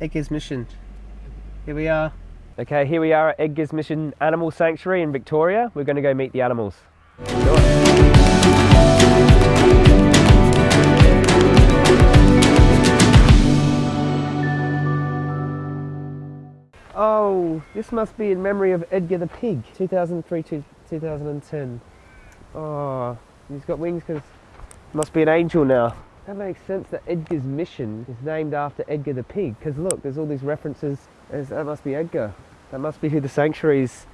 Edgar's Mission. Here we are. Okay, here we are at Edgar's Mission Animal Sanctuary in Victoria. We're going to go meet the animals. Oh, this must be in memory of Edgar the pig, 2003 to 2010. Oh, he's got wings because must be an angel now. That makes sense that Edgar's mission is named after Edgar the pig because look, there's all these references. That must be Edgar. That must be who the sanctuary's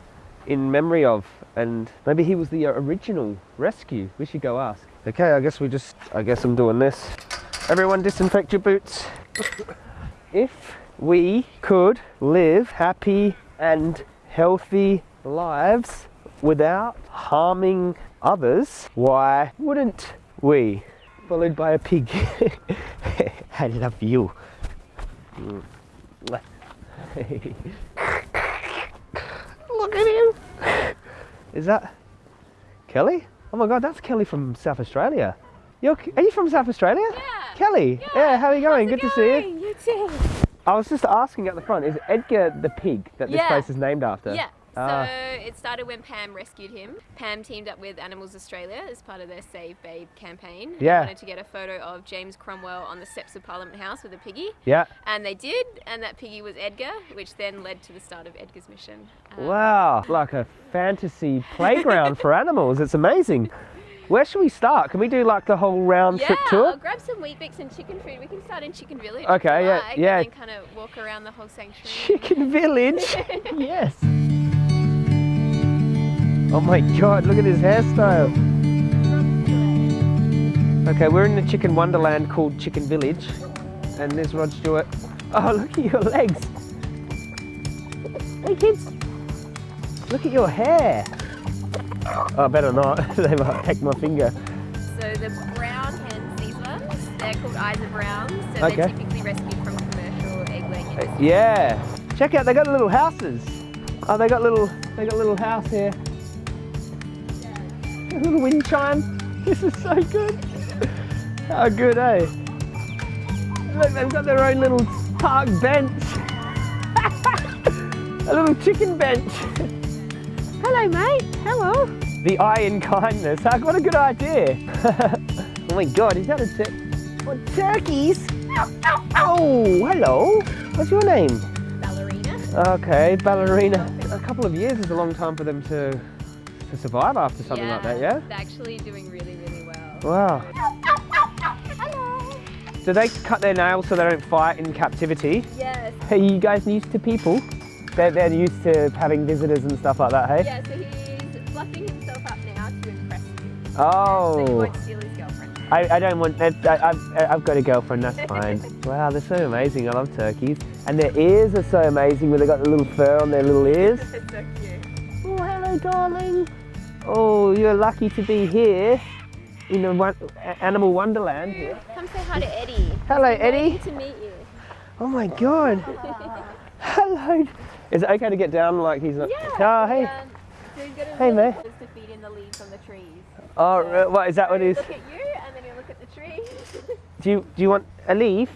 in memory of. And maybe he was the uh, original rescue. We should go ask. Okay, I guess we just, I guess I'm doing this. Everyone disinfect your boots. if we could live happy and healthy lives without harming others, why wouldn't we? Followed by a pig. I love you. Look at him. Is that Kelly? Oh my god, that's Kelly from South Australia. You're, are you from South Australia? Yeah. Kelly? Yeah, how are you going? Good it to see you. You too. I was just asking at the front, is Edgar the pig that this Yeah. place is named after? Yeah. Ah. So it started when Pam rescued him. Pam teamed up with Animals Australia as part of their Save Babe campaign. They Yeah. wanted to get a photo of James Cromwell on the steps of Parliament House with a piggy. Yeah. And they did, and that piggy was Edgar, which then led to the start of Edgar's mission. Um, Wow, like a fantasy playground for animals. It's amazing. Where should we start? Can we do like the whole round Yeah, trip I'll grab some Weet-Bix and chicken food. We can start in Chicken Village. Okay, yeah, like, yeah. And then kind of walk around the whole sanctuary. Chicken Village. yes. Oh my god, look at his hairstyle. Okay, we're in the chicken wonderland called Chicken Village. And there's Rod Stewart. Oh, look at your legs. Hey kids. Look at your hair. Oh, better not. they might peck my finger. So the brown hens, these ones, they're called Isa Browns. So Okay. they're typically rescued from commercial egg laying uh, industry. Yeah. Check out, they got little houses. Oh, they got little, they got little house here. A little wind chime. This is so good. How good, eh? Look, they've got their own little park bench. A little chicken bench. Hello, mate. Hello. The eye in kindness. Huh? What a good idea. oh my God, is that a tur- what, turkeys. Oh, hello. What's your name? Ballerina. Okay, ballerina. A couple of years is a long time for them to to survive after something like that, yeah? They're actually doing really, really well. Wow. Hello. Do they cut their nails so they don't fight in captivity? Yes. Hey, you guys used to people? They're, they're used to having visitors and stuff like that, hey? Yeah, so he's fluffing himself up now to impress you. Oh. So he Oh, won't steal his girlfriend. I, I don't want that. I, I've, I've got a girlfriend, that's fine. wow, they're so amazing. I love turkeys. And their ears are so amazing where they've got the little fur on their little ears. So cute. Oh, hello, darling. Oh, you're lucky to be here in the a- animal wonderland. Here. Come say hi to Eddie. Hello, Eddie. waiting to meet you. Oh my God. Hello. Is it okay to get down like he's not? Oh, hey. Hey, mate. Just to feed in the leaves on the trees. Oh, what is that? What So is? Look at you, and then you look at the tree. Do you do you want a leaf?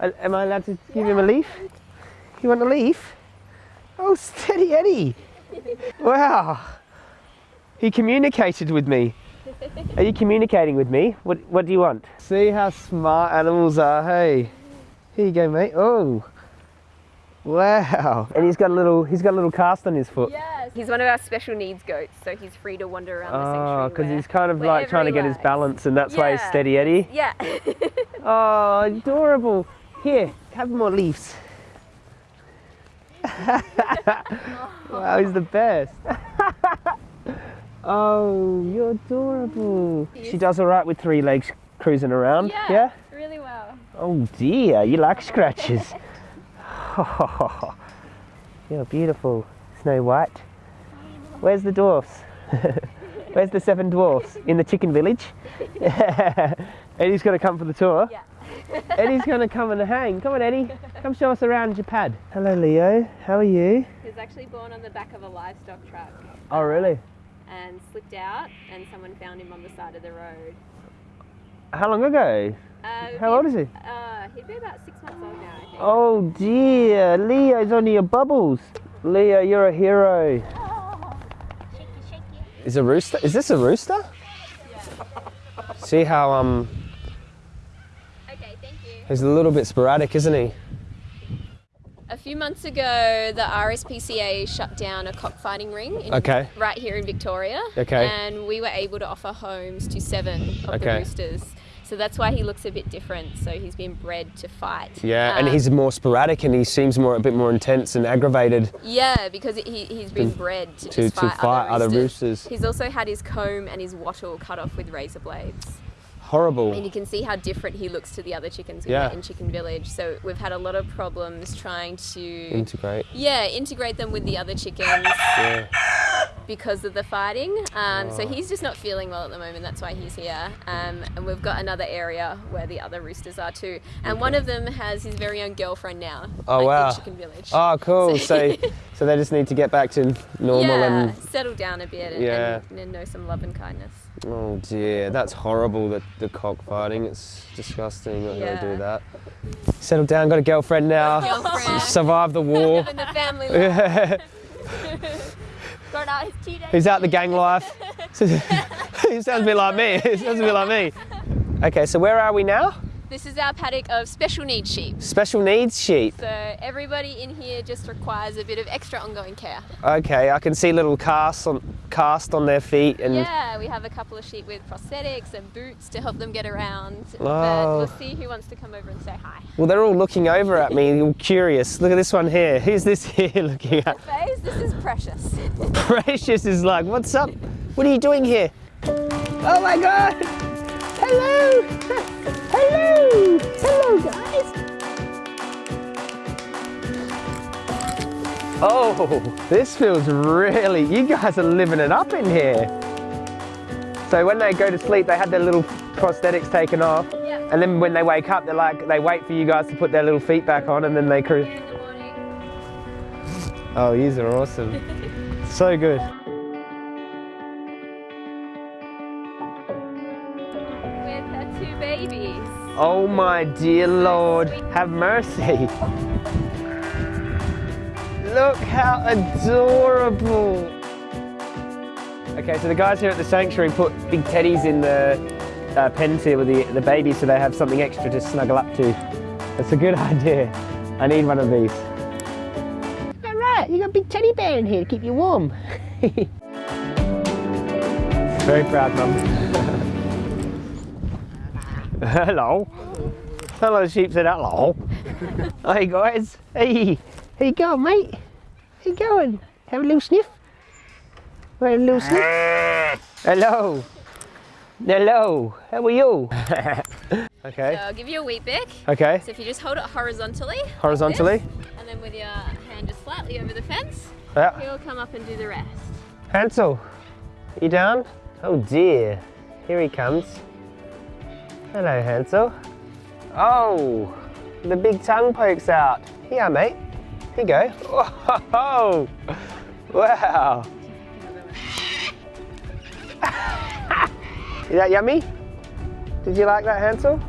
Am I allowed to give him a leaf? You want a leaf? Oh, steady Eddie. Wow. He communicated with me. Are you communicating with me? What What do you want? See how smart animals are. Hey, here you go, mate. Oh, wow. And he's got a little. He's got a little cast on his foot. yes. He's one of our special needs goats, so he's free to wander around the oh, sanctuary. Oh, because he's kind of like trying to he get his balance, and that's why he's steady Eddie. Yeah. Oh, adorable. Here, have more leaves. wow, he's the best. oh, you're adorable. She does all right with three legs cruising around. yeah. Yeah? Really well. Oh dear, you like scratches. you're beautiful, Snow White. Where's the dwarfs? Where's the seven dwarfs? In the chicken village? Eddie's going to come for the tour. Yeah. Eddie's going to come and hang. Come on, Eddie. Come show us around your pad. Hello, Leo. How are you? He's actually born on the back of a livestock truck Oh, really? And slipped out, and someone found him on the side of the road. How long ago? Uh, How old is he? Uh, he'd be about six months old now, I think. Oh dear, Leo's only your bubbles. Leo, you're a hero. Shaky, shaky. Is a rooster? Is this a rooster? See how um Okay, thank you. he's a little bit sporadic, isn't he? A few months ago, the RSPCA shut down a cockfighting ring in, Okay. right here in Victoria. Okay. And we were able to offer homes to seven of the roosters. So that's why he looks a bit different. So he's been bred to fight. Yeah, and Um, he's more sporadic and he seems more a bit more intense and aggravated. Yeah, because he, he's been bred to, to- just to fight, fight other other roosters. He's also had his comb and his wattle cut off with razor blades. Horrible. And you can see how different he looks to the other chickens Yeah. in Chicken Village. So we've had a lot of problems trying to Integrate. yeah integrate them with the other chickens Yeah. Because of the fighting. Um, Oh. So he's just not feeling well at the moment. That's why he's here. Um, and we've got another area where the other roosters are too. And one of them has his very own girlfriend now. Oh, like, wow. Chicken Village. Oh, cool. So, so they just need to get back to normal yeah, and. settle down a bit and, Yeah. and, and know some love and kindness. Oh dear, that's horrible. The, the cockfighting. It's disgusting. Not Yeah. gonna do that. Settle down. Got a girlfriend now. Girlfriend. Survived the war. Living the family life. Got out his two days. He's out the gang life. he sounds a bit like me. He sounds a bit like me. Okay, so where are we now? This is our paddock of special needs sheep. Special needs sheep. So everybody in here just requires a bit of extra ongoing care. Okay, I can see little casts on cast on their feet and Yeah, we have a couple of sheep with prosthetics and boots to help them get around. Oh. But we'll see who wants to come over and say hi. well, they're all looking over at me, all curious. Look at this one here. Who's this here looking at? Faze, this is Precious. Precious is like, what's up? What are you doing here? Oh my god! Hello! Oh, this feels really. You guys are living it up in here. So when they go to sleep, they had their little prosthetics taken off, Yeah. and then when they wake up, they're like they wait for you guys to put their little feet back on, and then they cruise. The. Oh, these are awesome. so good. With her two babies. Oh my dear Lord, have mercy. Look how adorable. Okay, so the guys here at the sanctuary put big teddies in the uh, pens here with the, the babies so they have something extra to snuggle up to. That's a good idea. I need one of these. All right, you got a big teddy bear in here to keep you warm. Very proud, Mum. hello. Hello, sheep said hello. hey, guys. Hey, how you going, mate? How you going? Have a little sniff? Want a little sniff? hello. Hello. How are you? okay. So I'll give you a wheat bick. Okay. So if you just hold it horizontally. like Horizontally. this, and then with your hand just slightly over the fence, Yeah. he'll come up and do the rest. Hansel, you down? Oh dear, here he comes. Hello, Hansel. Oh, the big tongue pokes out. Yeah, mate. Here you go. Oh, wow. Is that yummy? Did you like that, Hansel?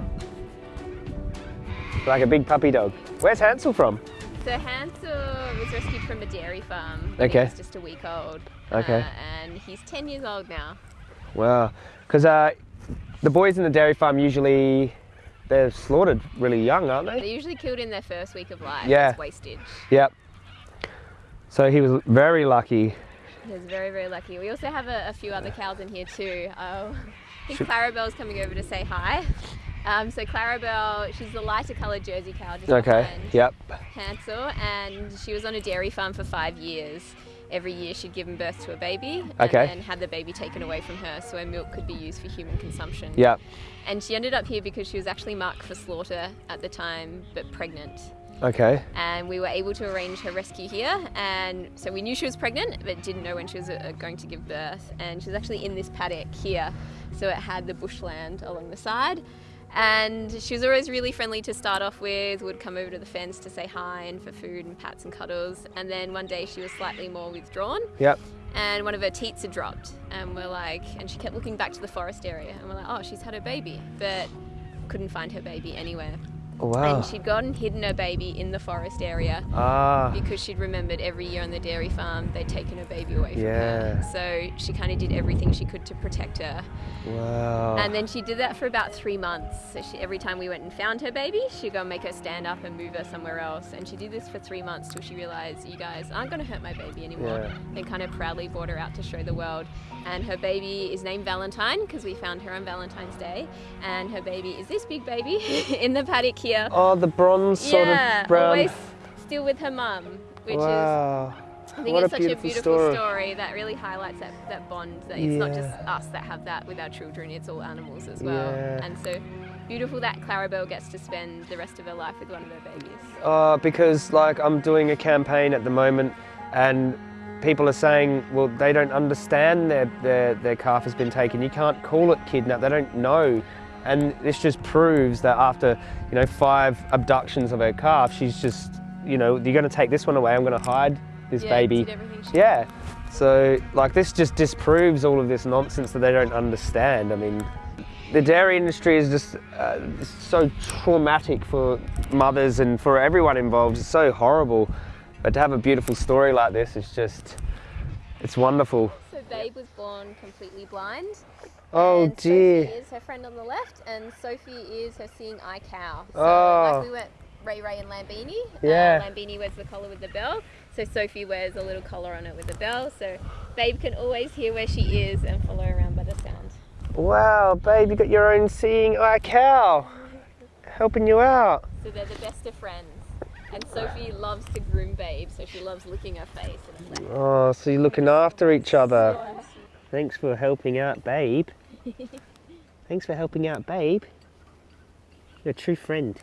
Like a big puppy dog. Where's Hansel from? So Hansel was rescued from a dairy farm. Okay. He was just a week old. Okay. Uh, and he's 10 years old now. Wow. Because uh, the boys in the dairy farm usually they're slaughtered really young, aren't they? They're usually killed in their first week of life Yeah. as wastage. Yep. So he was very lucky. He was very, very lucky. We also have a, a few other cows in here too. Uh, I think Clarabelle's coming over to say hi. Um, so Clarabelle, she's the lighter coloured Jersey cow just Okay. Yep. Hansel, and she was on a dairy farm for five years. Every year she'd given birth to a baby and Okay. then had the baby taken away from her so her milk could be used for human consumption. Yep. And she ended up here because she was actually marked for slaughter at the time, but pregnant. Okay. And we were able to arrange her rescue here. And so we knew she was pregnant, but didn't know when she was uh, going to give birth. And she was actually in this paddock here. So it had the bushland along the side. And she was always really friendly to start off with, would come over to the fence to say hi and for food and pats and cuddles. And then one day she was slightly more withdrawn Yep. and one of her teats had dropped. And we're like, and she kept looking back to the forest area. And we're like, oh, she's had her baby. But couldn't find her baby anywhere. Wow. And she'd gone and hidden her baby in the forest area ah. because she'd remembered every year on the dairy farm they'd taken her baby away from Yeah. her. So she kind of did everything she could to protect her. Wow. And then she did that for about three months. So she, every time we went and found her baby, she'd go and make her stand up and move her somewhere else. And she did this for three months till she realized, you guys aren't going to hurt my baby anymore. Yeah. Then kind of proudly brought her out to show the world. And her baby is named Valentine because we found her on Valentine's Day. And her baby is this big baby in the paddock here. Oh, the bronze sort yeah, of brown. always still with her mum, which is wow. I think What it's a such a beautiful beautiful story. story. that really highlights that, that bond that it's not just us that have that with our children, it's all animals as well. Yeah. And so beautiful that Clarabelle gets to spend the rest of her life with one of her babies. Uh, because like I'm doing a campaign at the moment, and people are saying, well, they don't understand their their their calf has been taken. You can't call it kidnap. They don't know, and this just proves that after you know five abductions of her calf, she's just you know you're going to take this one away. I'm going to hide this yeah, baby. Did everything she Yeah. So like this just disproves all of this nonsense that they don't understand. I mean, the dairy industry is just uh, so traumatic for mothers and for everyone involved. It's so horrible. But to have a beautiful story like this is just, it's wonderful. Babe was born completely blind. Oh and dear. Sophie is her friend on the left, and Sophie is her seeing eye cow. So Oh. like we went Ray Ray and Lambini. Yeah. Uh, Lambini wears the collar with the bell, so Sophie wears a little collar on it with a bell. So Babe can always hear where she is and follow around by the sound. Wow, babe, you got your own seeing eye cow, helping you out. So they're the best of friends. And Sophie loves to groom Babe, so she loves licking her face. Like, Oh, so you're looking after each other. Thanks for helping out, babe. Thanks for helping out, babe. You're a true friend.